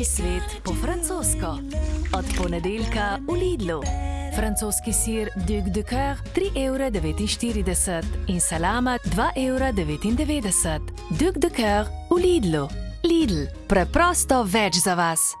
Domači svet po francosko. Od ponedeljka v Lidlu. Francoski sir Duc de Coeur 3,49 evra in salama 2,99 evra. Duc de Coeur v Lidlu. Lidl, preprosto več za vas.